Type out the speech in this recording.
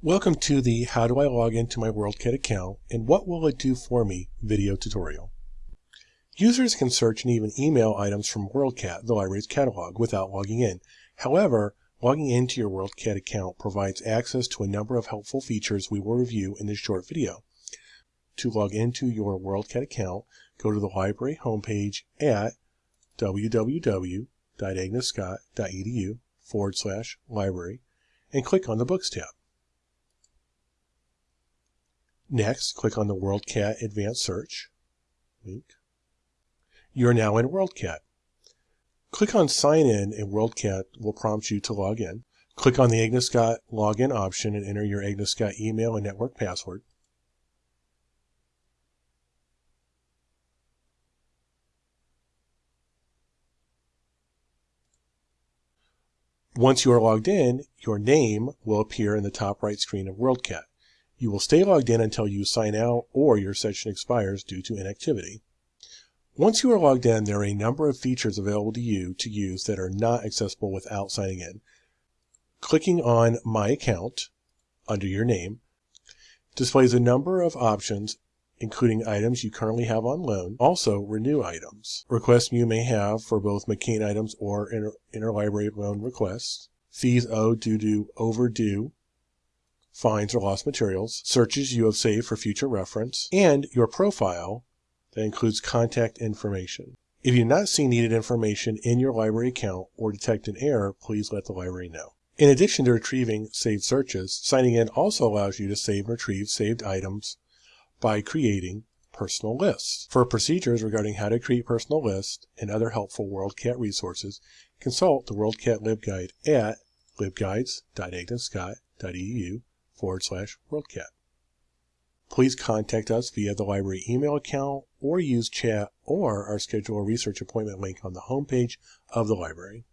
Welcome to the How do I log into my WorldCat account and what will it do for me video tutorial. Users can search and even email items from WorldCat, the library's catalog, without logging in. However, logging into your WorldCat account provides access to a number of helpful features we will review in this short video. To log into your WorldCat account, go to the library homepage at www.agnescott.edu forward slash library and click on the Books tab. Next, click on the WorldCat Advanced Search link. You are now in WorldCat. Click on Sign In and WorldCat will prompt you to log in. Click on the Agnes Scott login option and enter your Agnes Scott email and network password. Once you are logged in, your name will appear in the top right screen of WorldCat. You will stay logged in until you sign out or your session expires due to inactivity. Once you are logged in, there are a number of features available to you to use that are not accessible without signing in. Clicking on My Account under your name displays a number of options including items you currently have on loan, also renew items, requests you may have for both McCain items or inter interlibrary loan requests, fees owed due to overdue, fines or lost materials, searches you have saved for future reference, and your profile that includes contact information. If you do not see needed information in your library account or detect an error, please let the library know. In addition to retrieving saved searches, signing in also allows you to save and retrieve saved items by creating personal lists. For procedures regarding how to create personal lists and other helpful WorldCat resources, consult the WorldCat LibGuide at libguides.agnescott.edu forward slash WorldCat. Please contact us via the library email account or use chat or our schedule a research appointment link on the homepage of the library.